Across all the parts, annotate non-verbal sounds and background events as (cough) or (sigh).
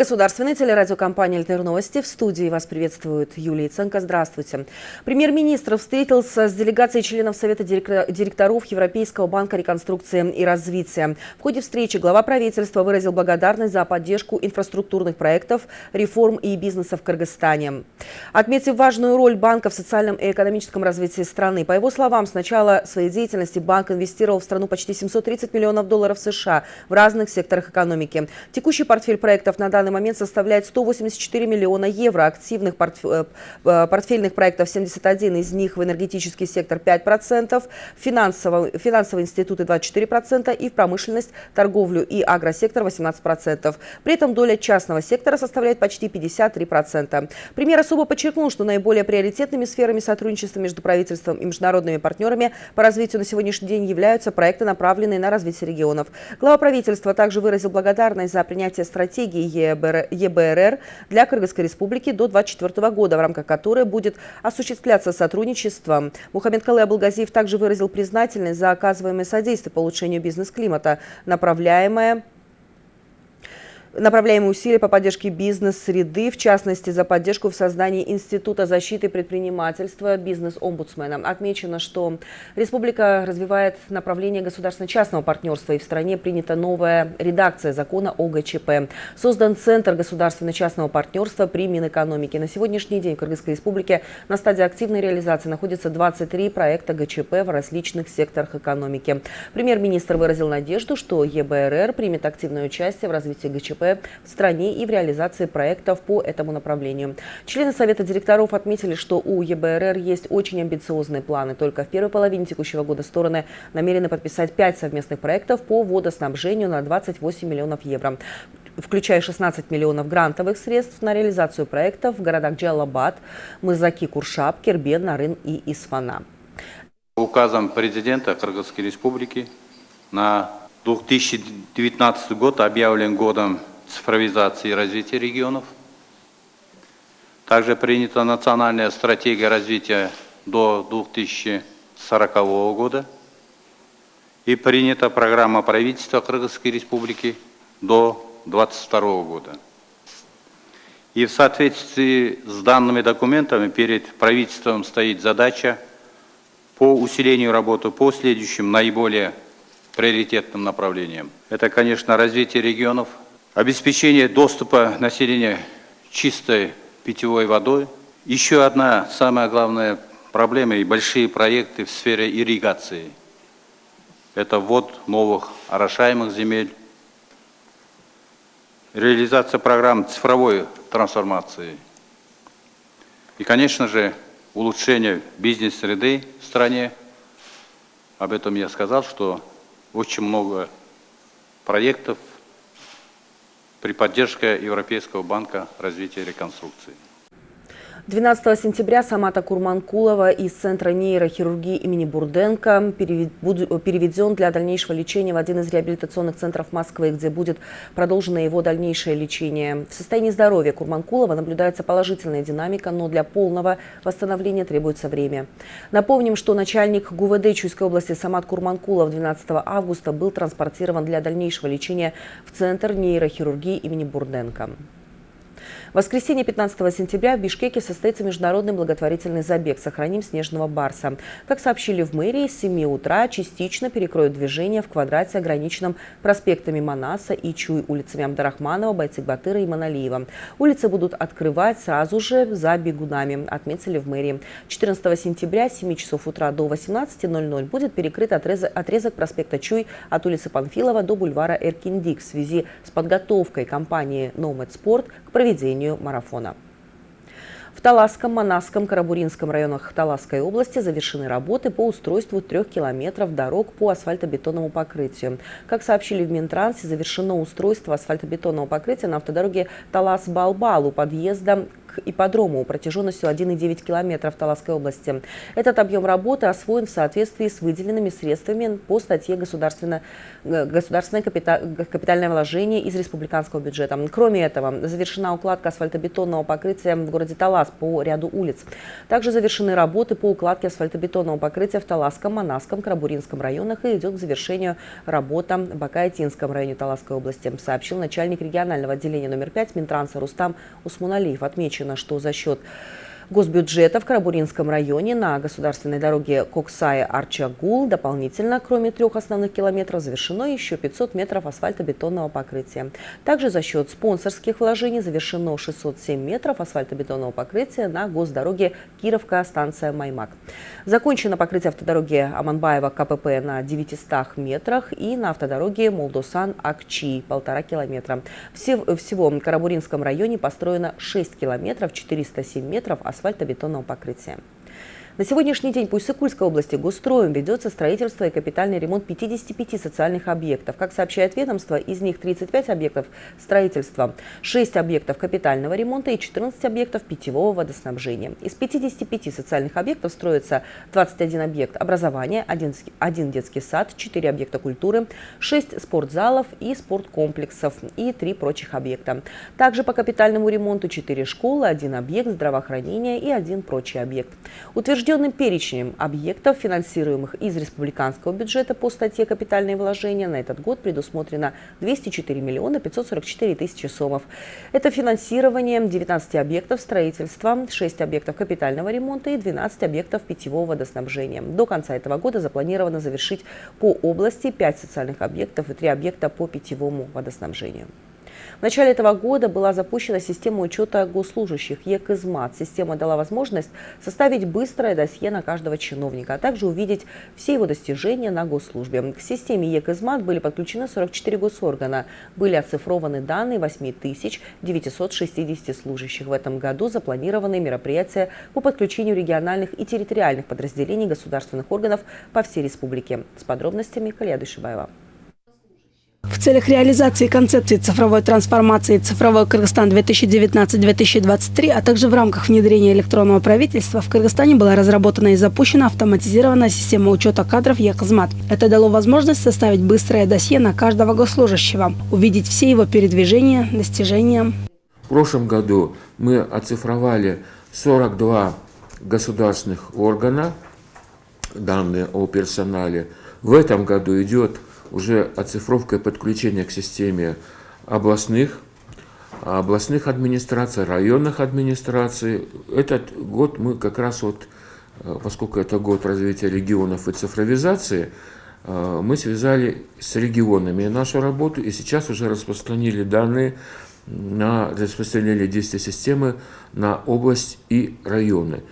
Государственной телерадиокомпании «Альтер Новости». В студии вас приветствует Юлия Ценко. Здравствуйте. Премьер-министр встретился с делегацией членов Совета директоров Европейского банка реконструкции и развития. В ходе встречи глава правительства выразил благодарность за поддержку инфраструктурных проектов, реформ и бизнеса в Кыргызстане. Отметив важную роль банка в социальном и экономическом развитии страны, по его словам, с начала своей деятельности банк инвестировал в страну почти 730 миллионов долларов США в разных секторах экономики. Текущий портфель проектов на данный момент составляет 184 миллиона евро. Активных э, э, портфельных проектов 71, из них в энергетический сектор 5%, финансовый, финансовые институты 24% и в промышленность, торговлю и агросектор 18%. При этом доля частного сектора составляет почти 53%. Премьер особо подчеркнул, что наиболее приоритетными сферами сотрудничества между правительством и международными партнерами по развитию на сегодняшний день являются проекты, направленные на развитие регионов. Глава правительства также выразил благодарность за принятие стратегии ЕБРР для Кыргызской республики до 2024 года, в рамках которой будет осуществляться сотрудничество. Мухаммед Калай Абулгазиев также выразил признательность за оказываемое содействие по улучшению бизнес-климата, направляемое Направляемые усилия по поддержке бизнес-среды, в частности, за поддержку в создании Института защиты предпринимательства бизнес-омбудсмена. Отмечено, что республика развивает направление государственно-частного партнерства, и в стране принята новая редакция закона о ГЧП. Создан Центр государственно-частного партнерства при Минэкономике. На сегодняшний день в Кыргызской республике на стадии активной реализации находится 23 проекта ГЧП в различных секторах экономики. Премьер-министр выразил надежду, что ЕБРР примет активное участие в развитии ГЧП в стране и в реализации проектов по этому направлению. Члены Совета директоров отметили, что у ЕБРР есть очень амбициозные планы. Только в первой половине текущего года стороны намерены подписать пять совместных проектов по водоснабжению на 28 миллионов евро включая 16 миллионов грантовых средств на реализацию проектов в городах Джалабад, Мызаки, Куршап, Кербен, Нарын и Исфана. Указом президента Кыргызской республики на 2019 год объявлен годом цифровизации и развития регионов. Также принята национальная стратегия развития до 2040 года и принята программа правительства Кыргызской республики до 2022 года. И в соответствии с данными документами перед правительством стоит задача по усилению работы по следующим наиболее приоритетным направлениям. Это, конечно, развитие регионов, обеспечение доступа населения чистой питьевой водой. Еще одна самая главная проблема и большие проекты в сфере ирригации. Это ввод новых орошаемых земель, реализация программ цифровой трансформации и, конечно же, улучшение бизнес-среды в стране. Об этом я сказал, что очень много проектов при поддержке Европейского банка развития и реконструкции. 12 сентября Самата Курманкулова из Центра нейрохирургии имени Бурденко переведен для дальнейшего лечения в один из реабилитационных центров Москвы, где будет продолжено его дальнейшее лечение. В состоянии здоровья Курманкулова наблюдается положительная динамика, но для полного восстановления требуется время. Напомним, что начальник ГУВД Чуйской области Самат Курманкулов 12 августа был транспортирован для дальнейшего лечения в Центр нейрохирургии имени Бурденко. В воскресенье 15 сентября в Бишкеке состоится международный благотворительный забег «Сохраним снежного барса». Как сообщили в мэрии, с 7 утра частично перекроют движение в квадрате, ограниченном проспектами Манаса и Чуй, улицами Абдарахманова, Байцикбатыра и Маналиева. Улицы будут открывать сразу же за бегунами, отметили в мэрии. 14 сентября с 7 часов утра до 18.00 будет перекрыт отрезок, проспекта Чуй от улицы Панфилова до бульвара Эркиндик в связи с подготовкой компании «Номад Спорт» к проведению марафона. В Таласском, Манасском, Карабуринском районах Таласской области завершены работы по устройству трех километров дорог по асфальтобетонному покрытию. Как сообщили в Минтрансе, завершено устройство асфальтобетонного покрытия на автодороге Талас-Балбал у подъезда к ипподрому протяженностью 1,9 километров Таласской области. Этот объем работы освоен в соответствии с выделенными средствами по статье «Государственное, государственное капитальное вложение из республиканского бюджета». Кроме этого, завершена укладка асфальтобетонного покрытия в городе Талас по ряду улиц. Также завершены работы по укладке асфальтобетонного покрытия в Таласском, Манасском, Крабуринском районах и идет к завершению работа в Бакаятинском районе Таласской области, сообщил начальник регионального отделения номер 5 Минтранса Рустам Усмуналиев. Отмечено, что за счет госбюджета в Карабуринском районе на государственной дороге Коксай-Арчагул дополнительно, кроме трех основных километров, завершено еще 500 метров асфальтобетонного покрытия. Также за счет спонсорских вложений завершено 607 метров асфальтобетонного покрытия на госдороге Кировка-станция Маймак. Закончено покрытие автодороги Аманбаева КПП на 900 метрах и на автодороге Молдосан-Акчи полтора километра. Всего в Карабуринском районе построено 6 километров 407 метров асфальтобетонного асфальтобетонного покрытия. На сегодняшний день по Иссыкульской области госстроем ведется строительство и капитальный ремонт 55 социальных объектов. Как сообщает ведомство, из них 35 объектов строительства, 6 объектов капитального ремонта и 14 объектов питьевого водоснабжения. Из 55 социальных объектов строится 21 объект образования, 1 детский сад, 4 объекта культуры, 6 спортзалов и спорткомплексов и 3 прочих объекта. Также по капитальному ремонту 4 школы, 1 объект здравоохранения и 1 прочий объект. Утвержден Утвержденным перечнем объектов, финансируемых из республиканского бюджета по статье «Капитальные вложения», на этот год предусмотрено 204 миллиона 544 тысячи сомов. Это финансирование 19 объектов строительства, 6 объектов капитального ремонта и 12 объектов питьевого водоснабжения. До конца этого года запланировано завершить по области 5 социальных объектов и 3 объекта по питьевому водоснабжению. В начале этого года была запущена система учета госслужащих ЕКИЗМАТ. Система дала возможность составить быстрое досье на каждого чиновника, а также увидеть все его достижения на госслужбе. К системе ЕКИЗМАТ были подключены 44 госоргана. Были оцифрованы данные 8960 служащих. В этом году запланированы мероприятия по подключению региональных и территориальных подразделений государственных органов по всей республике. С подробностями Калия Дышибаева. Целях реализации концепции цифровой трансформации «Цифровой Кыргызстан 2019-2023», а также в рамках внедрения электронного правительства в Кыргызстане была разработана и запущена автоматизированная система учета кадров «Якозмат». Это дало возможность составить быстрое досье на каждого госслужащего, увидеть все его передвижения, достижения. В прошлом году мы оцифровали 42 государственных органа, данные о персонале. В этом году идет уже оцифровка и подключение к системе областных, областных администраций, районных администраций. Этот год мы как раз вот, э, поскольку это год развития регионов и цифровизации, э, мы связали с регионами нашу работу и сейчас уже распространили данные на распространили действия системы на область и районы.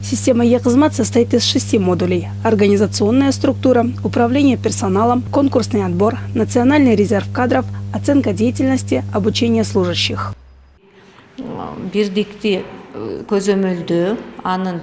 Система Якозмат состоит из шести модулей. Организационная структура, управление персоналом, конкурсный отбор, национальный резерв кадров, оценка деятельности, обучение служащих.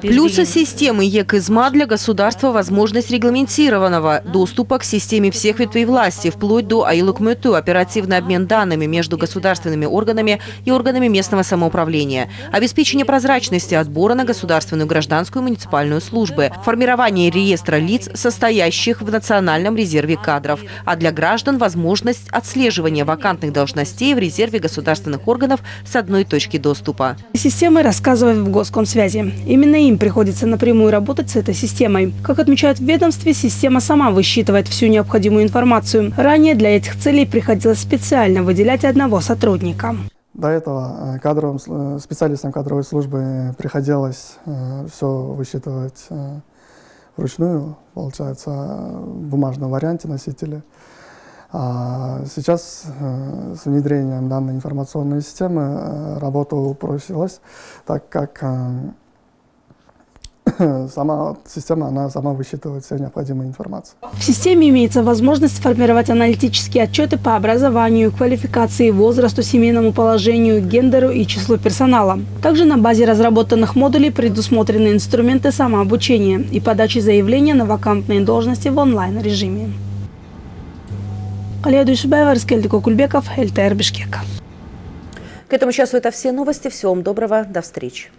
Плюсы системы ЕКИЗМА для государства – возможность регламентированного доступа к системе всех ветвей власти, вплоть до АИЛУКМЭТУ, оперативный обмен данными между государственными органами и органами местного самоуправления, обеспечение прозрачности отбора на государственную гражданскую и муниципальную службы, формирование реестра лиц, состоящих в национальном резерве кадров, а для граждан – возможность отслеживания вакантных должностей в резерве государственных органов с одной точки доступа. Системы рассказывают в Госкомсвязи. Именно им приходится напрямую работать с этой системой. Как отмечают в ведомстве, система сама высчитывает всю необходимую информацию. Ранее для этих целей приходилось специально выделять одного сотрудника. До этого э, кадровым, э, специалистам кадровой службы приходилось э, все высчитывать вручную, получается, в бумажном варианте носители. А сейчас с внедрением данной информационной системы работа упростилась, так как (coughs) сама система, она сама высчитывает всю необходимую информацию. В системе имеется возможность формировать аналитические отчеты по образованию, квалификации, возрасту, семейному положению, гендеру и числу персонала. Также на базе разработанных модулей предусмотрены инструменты самообучения и подачи заявления на вакантные должности в онлайн-режиме. Алия Душибаева, Раскельдик Кульбеков, ЛТР Бишкек. К этому часу это все новости. Всего вам доброго. До встречи.